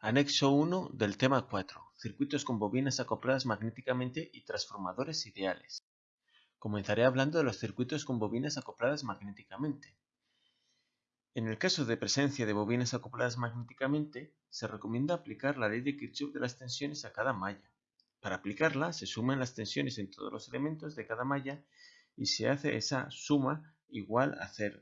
Anexo 1 del tema 4. Circuitos con bobinas acopladas magnéticamente y transformadores ideales. Comenzaré hablando de los circuitos con bobinas acopladas magnéticamente. En el caso de presencia de bobinas acopladas magnéticamente, se recomienda aplicar la ley de Kirchhoff de las tensiones a cada malla. Para aplicarla, se suman las tensiones en todos los elementos de cada malla y se hace esa suma igual a cero.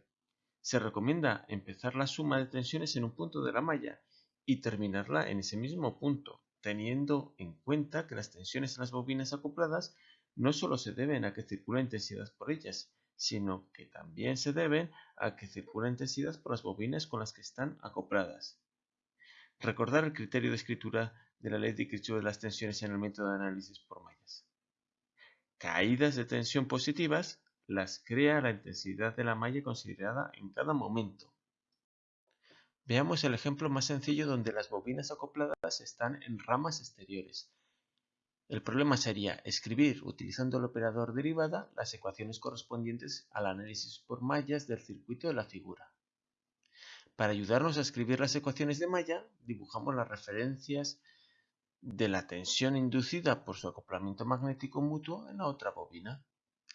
Se recomienda empezar la suma de tensiones en un punto de la malla y terminarla en ese mismo punto, teniendo en cuenta que las tensiones en las bobinas acopladas no solo se deben a que circula intensidad por ellas, sino que también se deben a que circula intensidad por las bobinas con las que están acopladas. Recordar el criterio de escritura de la ley de Kirchhoff de las tensiones en el método de análisis por mallas. Caídas de tensión positivas las crea la intensidad de la malla considerada en cada momento. Veamos el ejemplo más sencillo donde las bobinas acopladas están en ramas exteriores. El problema sería escribir, utilizando el operador derivada, las ecuaciones correspondientes al análisis por mallas del circuito de la figura. Para ayudarnos a escribir las ecuaciones de malla, dibujamos las referencias de la tensión inducida por su acoplamiento magnético mutuo en la otra bobina.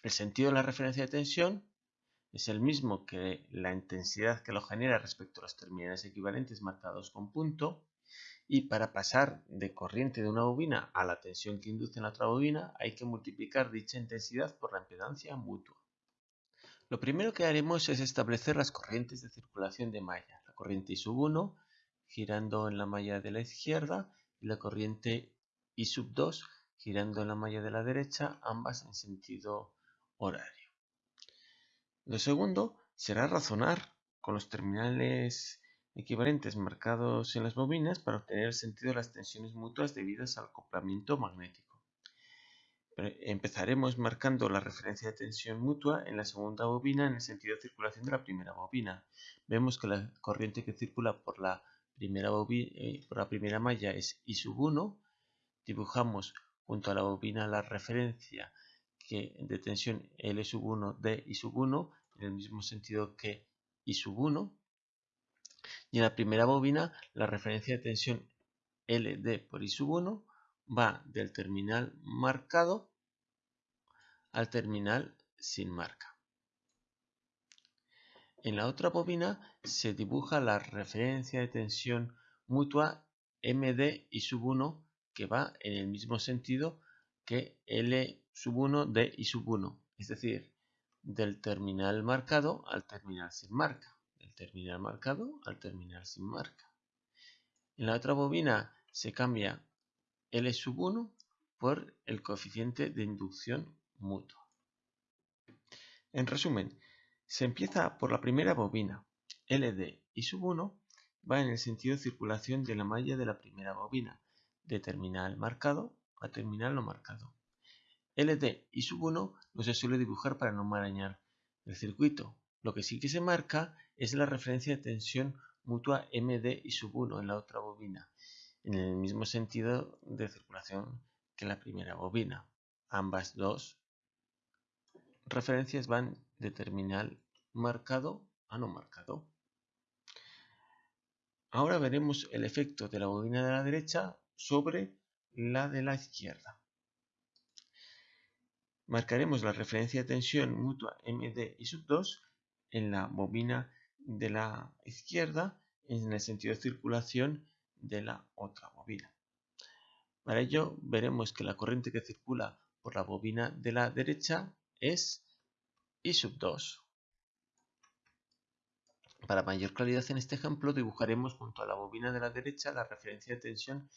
El sentido de la referencia de tensión es el mismo que la intensidad que lo genera respecto a los terminales equivalentes marcados con punto y para pasar de corriente de una bobina a la tensión que induce en la otra bobina hay que multiplicar dicha intensidad por la impedancia mutua. Lo primero que haremos es establecer las corrientes de circulación de malla, la corriente I sub 1 girando en la malla de la izquierda y la corriente I sub 2 girando en la malla de la derecha, ambas en sentido horario. Lo segundo será razonar con los terminales equivalentes marcados en las bobinas para obtener el sentido de las tensiones mutuas debidas al acoplamiento magnético. Empezaremos marcando la referencia de tensión mutua en la segunda bobina en el sentido de circulación de la primera bobina. Vemos que la corriente que circula por la primera, eh, malla es I sub 1. Dibujamos junto a la bobina la referencia de tensión L sub 1 de I sub 1 en el mismo sentido que I sub 1 y en la primera bobina la referencia de tensión LD por I sub 1 va del terminal marcado al terminal sin marca. En la otra bobina se dibuja la referencia de tensión mutua MD I sub 1 que va en el mismo sentido que L sub 1 de I sub 1, es decir, del terminal marcado al terminal sin marca, del terminal marcado al terminal sin marca. En la otra bobina se cambia L sub 1 por el coeficiente de inducción mutua. En resumen, se empieza por la primera bobina. LD I sub 1 va en el sentido de circulación de la malla de la primera bobina, de terminal marcado a terminal no marcado. LD y sub 1 no se suele dibujar para no marañar el circuito. Lo que sí que se marca es la referencia de tensión mutua MD y sub 1 en la otra bobina, en el mismo sentido de circulación que la primera bobina. Ambas dos referencias van de terminal marcado a no marcado. Ahora veremos el efecto de la bobina de la derecha sobre la de la izquierda. Marcaremos la referencia de tensión mutua MD y sub 2 en la bobina de la izquierda en el sentido de circulación de la otra bobina. Para ello veremos que la corriente que circula por la bobina de la derecha es I sub 2. Para mayor claridad en este ejemplo dibujaremos junto a la bobina de la derecha la referencia de tensión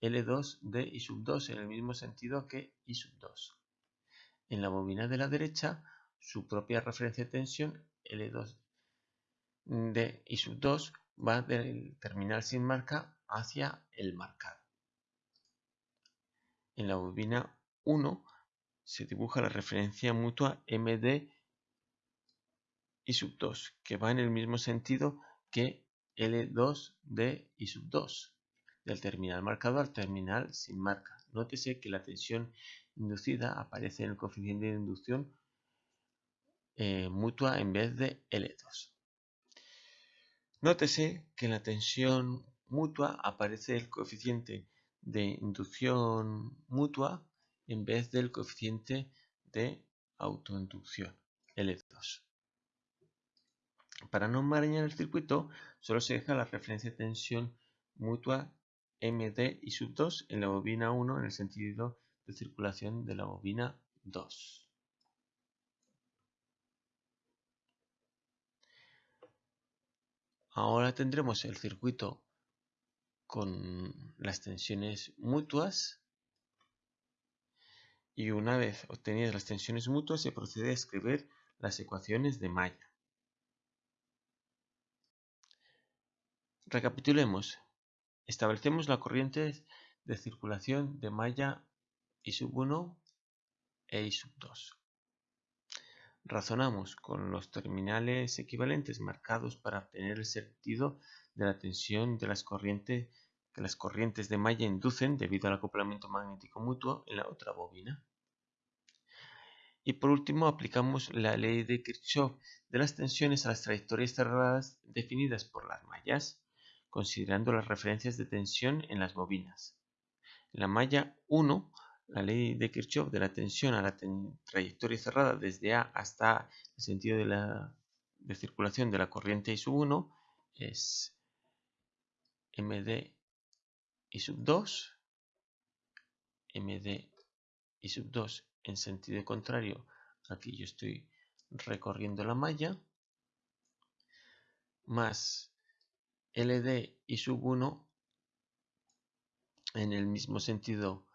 L2 de I sub 2 en el mismo sentido que I sub 2. En la bobina de la derecha, su propia referencia de tensión L2 de I sub 2 va del terminal sin marca hacia el marcado. En la bobina 1 se dibuja la referencia mutua MD I sub 2, que va en el mismo sentido que L2 de I sub 2, del terminal marcado al terminal sin marca. Nótese que la tensión inducida aparece en el coeficiente de inducción eh, mutua en vez de L2. Nótese que la tensión mutua aparece el coeficiente de inducción mutua en vez del coeficiente de autoinducción, L2. Para no enmarañar el circuito, solo se deja la referencia de tensión mutua MD y sub 2 en la bobina 1 en el sentido de circulación de la bobina 2. Ahora tendremos el circuito con las tensiones mutuas y una vez obtenidas las tensiones mutuas se procede a escribir las ecuaciones de malla. Recapitulemos. Establecemos la corriente de circulación de malla I1 e I2. Razonamos con los terminales equivalentes marcados para obtener el sentido de la tensión de las corrientes que las corrientes de malla inducen debido al acoplamiento magnético mutuo en la otra bobina. Y por último, aplicamos la ley de Kirchhoff de las tensiones a las trayectorias cerradas definidas por las mallas, considerando las referencias de tensión en las bobinas. En la malla 1 la ley de Kirchhoff de la tensión a la trayectoria cerrada desde A hasta el sentido de, la, de circulación de la corriente I sub 1 es MD I sub 2, MD I sub 2 en sentido contrario. Al que yo estoy recorriendo la malla, más LD I sub 1 en el mismo sentido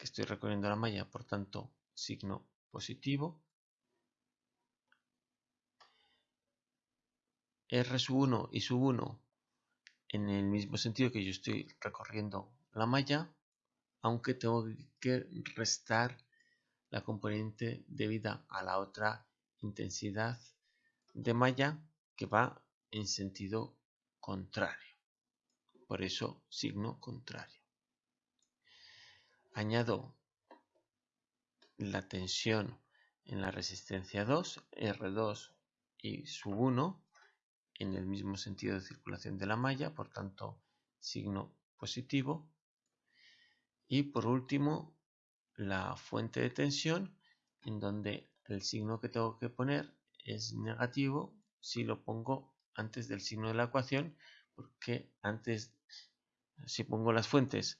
que estoy recorriendo la malla, por tanto, signo positivo. R sub 1 y sub 1 en el mismo sentido que yo estoy recorriendo la malla, aunque tengo que restar la componente debida a la otra intensidad de malla que va en sentido contrario. Por eso signo contrario añado la tensión en la resistencia 2, R2 y sub 1 en el mismo sentido de circulación de la malla, por tanto signo positivo. Y por último, la fuente de tensión, en donde el signo que tengo que poner es negativo si lo pongo antes del signo de la ecuación, porque antes, si pongo las fuentes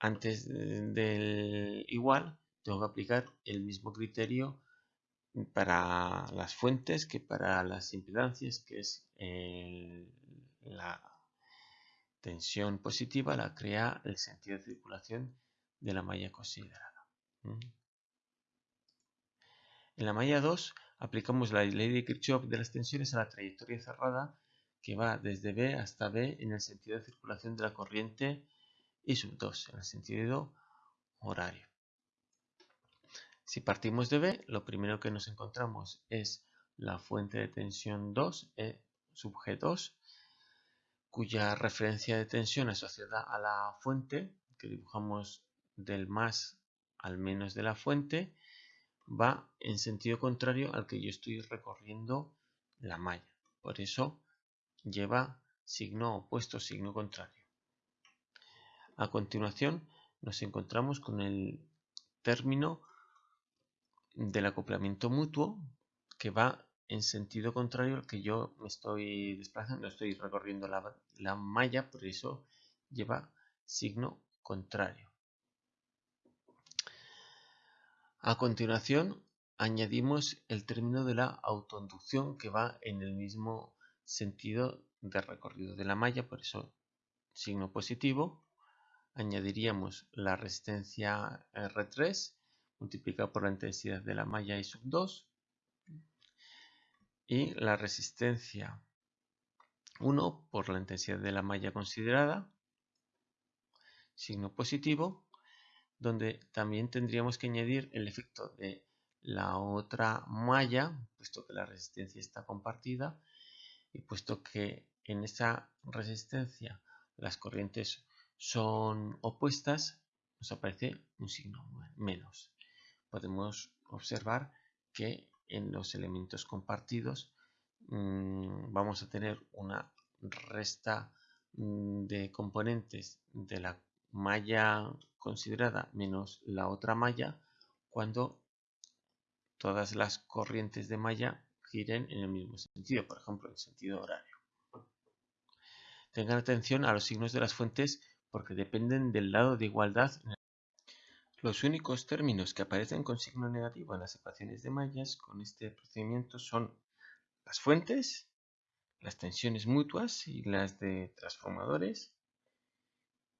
antes del igual tengo que aplicar el mismo criterio para las fuentes que para las impedancias que es la tensión positiva la crea el sentido de circulación de la malla considerada. En la malla 2 aplicamos la ley de Kirchhoff de las tensiones a la trayectoria cerrada que va desde B hasta B en el sentido de circulación de la corriente y sub 2 en el sentido horario. Si partimos de B, lo primero que nos encontramos es la fuente de tensión 2, E sub G2, cuya referencia de tensión asociada a la fuente, que dibujamos del más al menos de la fuente, va en sentido contrario al que yo estoy recorriendo la malla. Por eso lleva signo opuesto, signo contrario. A continuación nos encontramos con el término del acoplamiento mutuo que va en sentido contrario al que yo me estoy desplazando, estoy recorriendo la, malla, por eso lleva signo contrario. A continuación añadimos el término de la autoinducción que va en el mismo sentido de recorrido de la malla, por eso signo positivo añadiríamos la resistencia R3 multiplicada por la intensidad de la malla I sub 2 y la resistencia 1 por la intensidad de la malla considerada, signo positivo, donde también tendríamos que añadir el efecto de la otra malla, puesto que la resistencia está compartida y puesto que en esa resistencia las corrientes son opuestas, nos aparece un signo menos. Podemos observar que en los elementos compartidos mm, vamos a tener una resta mm, de componentes de la malla considerada menos la otra malla cuando todas las corrientes de malla giren en el mismo sentido, por ejemplo, en sentido horario. Tengan atención a los signos de las fuentes porque dependen del lado de igualdad. Los únicos términos que aparecen con signo negativo en las ecuaciones de mallas con este procedimiento son las fuentes, las tensiones mutuas y las de transformadores.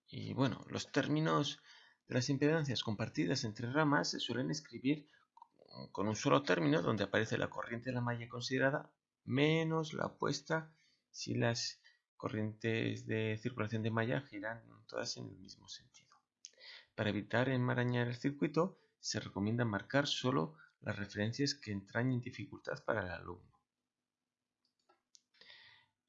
Y bueno, los términos de las impedancias compartidas entre ramas se suelen escribir con un solo término donde aparece la corriente de la malla considerada menos la opuesta si las corrientes de circulación de malla giran todas en el mismo sentido. Para evitar enmarañar el circuito, se recomienda marcar solo las referencias que entrañen dificultad para el alumno.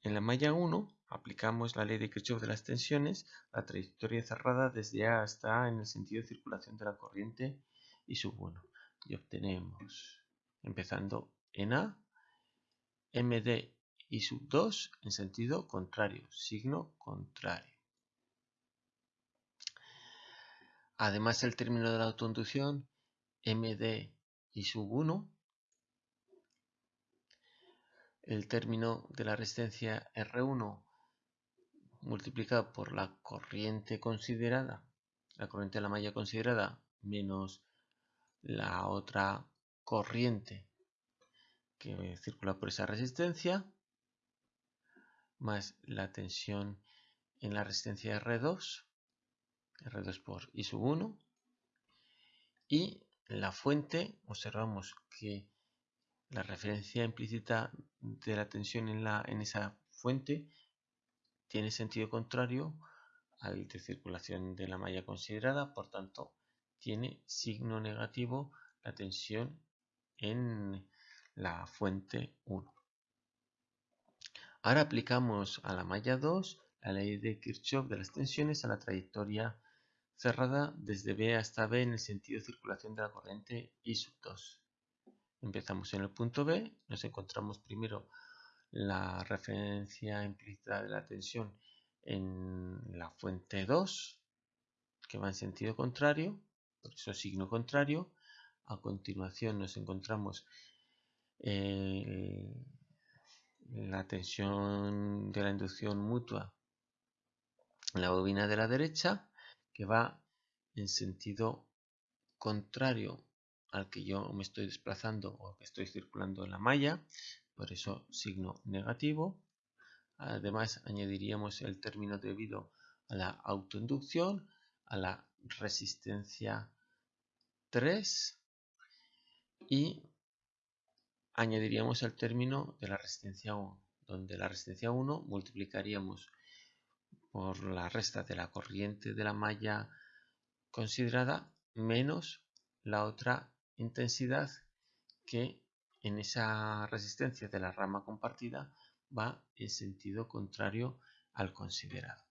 En la malla 1 aplicamos la ley de Kirchhoff de las tensiones, la trayectoria cerrada desde A hasta A en el sentido de circulación de la corriente y sub 1 y obtenemos, empezando en A, MD y sub 2 en sentido contrario, signo contrario. Además, el término de la autoinducción, MD y sub 1, el término de la resistencia R1 multiplicado por la corriente considerada, la corriente de la malla considerada menos la otra corriente que circula por esa resistencia más la tensión en la resistencia R2 R2 por I sub 1 y la fuente observamos que la referencia implícita de la tensión en, la, en esa fuente tiene sentido contrario al de circulación de la malla considerada, por tanto tiene signo negativo la tensión en la fuente 1. Ahora aplicamos a la malla 2 la ley de Kirchhoff de las tensiones a la trayectoria cerrada desde B hasta B en el sentido de circulación de la corriente I sub 2. Empezamos en el punto B, nos encontramos primero la referencia implícita de la tensión en la fuente 2, que va en sentido contrario, por eso signo contrario. A continuación nos encontramos eh, tensión de la inducción mutua en la bobina de la derecha que va en sentido contrario al que yo me estoy desplazando o que estoy circulando en la malla, por eso signo negativo. Además añadiríamos el término debido a la autoinducción, a la resistencia 3 y añadiríamos el término de la resistencia 1, donde la resistencia 1 multiplicaríamos por la resta de la corriente de la malla considerada menos la otra intensidad que en esa resistencia de la rama compartida va en sentido contrario al considerado.